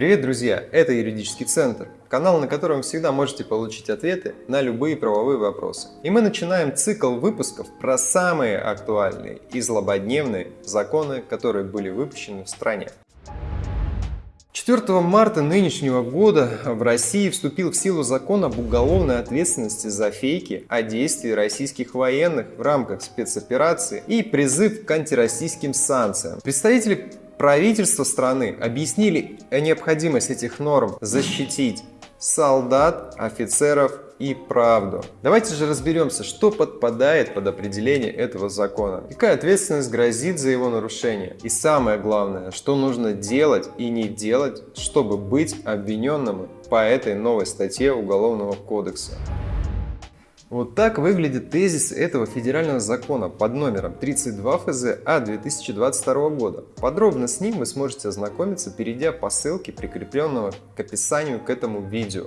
Привет, друзья! Это Юридический центр, канал, на котором всегда можете получить ответы на любые правовые вопросы. И мы начинаем цикл выпусков про самые актуальные и злободневные законы, которые были выпущены в стране. 4 марта нынешнего года в России вступил в силу закон об уголовной ответственности за фейки о действии российских военных в рамках спецоперации и призыв к антироссийским санкциям. Представители правительства страны объяснили необходимость этих норм защитить солдат, офицеров и правду. Давайте же разберемся, что подпадает под определение этого закона, какая ответственность грозит за его нарушение и самое главное, что нужно делать и не делать, чтобы быть обвиненным по этой новой статье Уголовного кодекса. Вот так выглядит тезис этого федерального закона под номером 32 ФЗ А 2022 года. Подробно с ним вы сможете ознакомиться, перейдя по ссылке, прикрепленного к описанию к этому видео.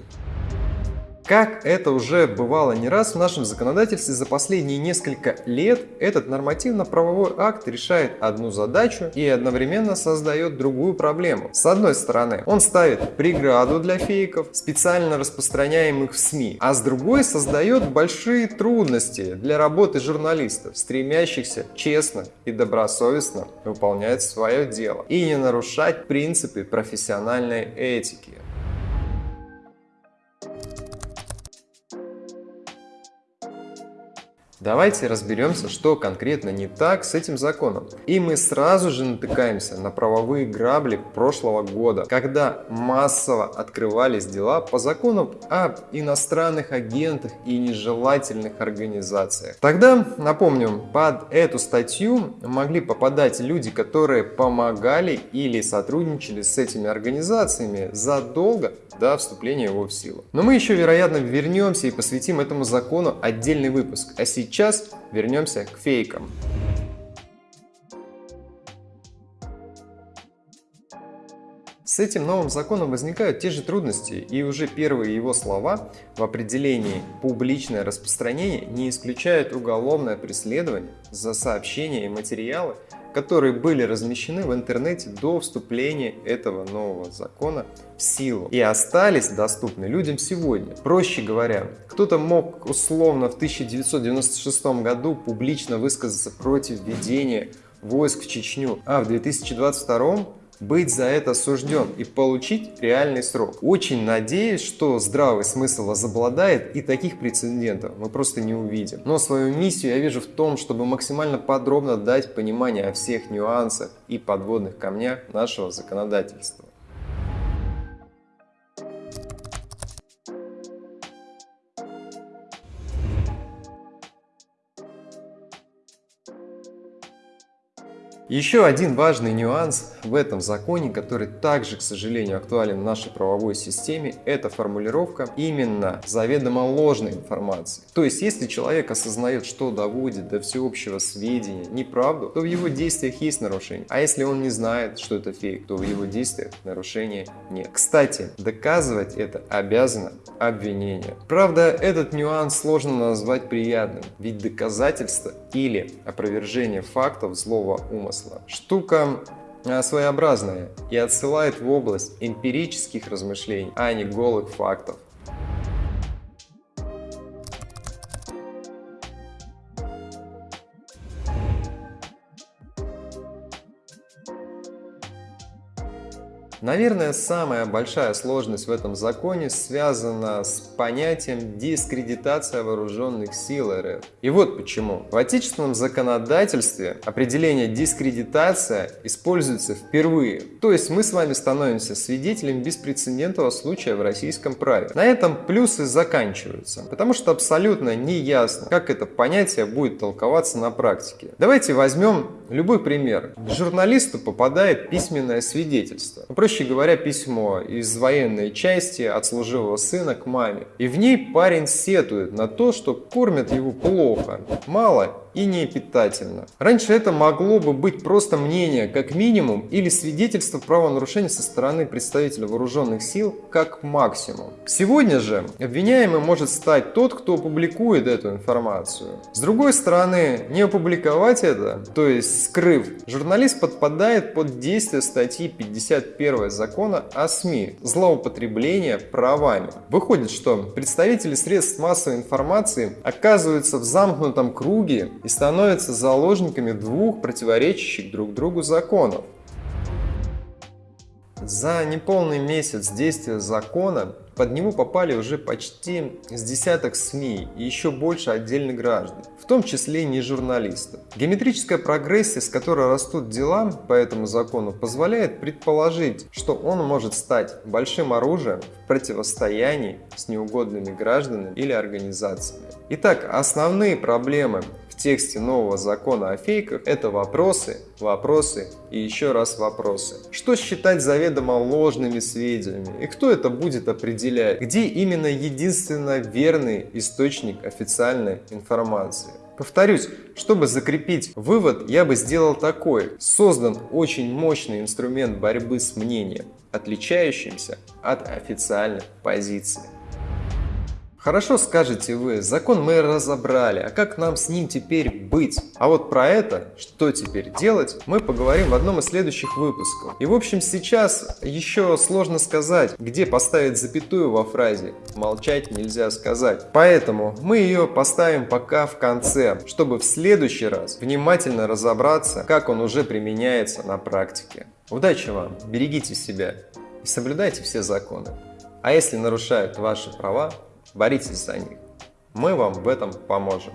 Как это уже бывало не раз в нашем законодательстве за последние несколько лет, этот нормативно-правовой акт решает одну задачу и одновременно создает другую проблему. С одной стороны, он ставит преграду для фейков, специально распространяемых в СМИ, а с другой создает большие трудности для работы журналистов, стремящихся честно и добросовестно выполнять свое дело и не нарушать принципы профессиональной этики. Давайте разберемся, что конкретно не так с этим законом. И мы сразу же натыкаемся на правовые грабли прошлого года, когда массово открывались дела по закону об иностранных агентах и нежелательных организациях. Тогда, напомню, под эту статью могли попадать люди, которые помогали или сотрудничали с этими организациями задолго до вступления его в силу. Но мы еще, вероятно, вернемся и посвятим этому закону отдельный выпуск. А сейчас Сейчас вернемся к фейкам. С этим новым законом возникают те же трудности, и уже первые его слова в определении «публичное распространение» не исключают уголовное преследование за сообщения и материалы, которые были размещены в интернете до вступления этого нового закона в силу и остались доступны людям сегодня. Проще говоря, кто-то мог условно в 1996 году публично высказаться против введения войск в Чечню, а в 2022 быть за это осужден и получить реальный срок. Очень надеюсь, что здравый смысл возобладает и таких прецедентов мы просто не увидим. Но свою миссию я вижу в том, чтобы максимально подробно дать понимание о всех нюансах и подводных камнях нашего законодательства. Еще один важный нюанс в этом законе, который также, к сожалению, актуален в нашей правовой системе, это формулировка именно заведомо ложной информации. То есть, если человек осознает, что доводит до всеобщего сведения неправду, то в его действиях есть нарушение. А если он не знает, что это фейк, то в его действиях нарушения нет. Кстати, доказывать это обязано обвинение. Правда, этот нюанс сложно назвать приятным, ведь доказательство или опровержение фактов злого умысла замысла. Штука э, своеобразная и отсылает в область эмпирических размышлений, а не голых фактов. Наверное, самая большая сложность в этом законе связана с понятием дискредитация вооруженных сил РФ. И вот почему. В отечественном законодательстве определение дискредитация используется впервые. То есть мы с вами становимся свидетелями беспрецедентного случая в российском праве. На этом плюсы заканчиваются, потому что абсолютно не ясно, как это понятие будет толковаться на практике. Давайте возьмем любой пример. К журналисту попадает письменное свидетельство. Проще проще говоря, письмо из военной части от служивого сына к маме. И в ней парень сетует на то, что кормят его плохо, мало и не питательно. Раньше это могло бы быть просто мнение, как минимум, или свидетельство правонарушения со стороны представителя вооруженных сил, как максимум. Сегодня же обвиняемый может стать тот, кто публикует эту информацию. С другой стороны, не опубликовать это, то есть скрыв, журналист подпадает под действие статьи 51 закона о СМИ «Злоупотребление правами». Выходит, что представители средств массовой информации оказываются в замкнутом круге и становятся заложниками двух противоречащих друг другу законов. За неполный месяц действия закона под него попали уже почти с десяток СМИ и еще больше отдельных граждан, в том числе и не журналистов. Геометрическая прогрессия, с которой растут дела по этому закону, позволяет предположить, что он может стать большим оружием в противостоянии с неугодными гражданами или организациями. Итак, основные проблемы в тексте нового закона о фейках – это вопросы, вопросы и еще раз вопросы. Что считать заведомо ложными сведениями и кто это будет определять? Где именно единственно верный источник официальной информации? Повторюсь, чтобы закрепить вывод, я бы сделал такой. Создан очень мощный инструмент борьбы с мнением, отличающимся от официальных позиций. Хорошо скажете вы, закон мы разобрали, а как нам с ним теперь быть? А вот про это, что теперь делать, мы поговорим в одном из следующих выпусков. И в общем сейчас еще сложно сказать, где поставить запятую во фразе «молчать нельзя сказать». Поэтому мы ее поставим пока в конце, чтобы в следующий раз внимательно разобраться, как он уже применяется на практике. Удачи вам, берегите себя и соблюдайте все законы. А если нарушают ваши права, боритесь за них. Мы вам в этом поможем.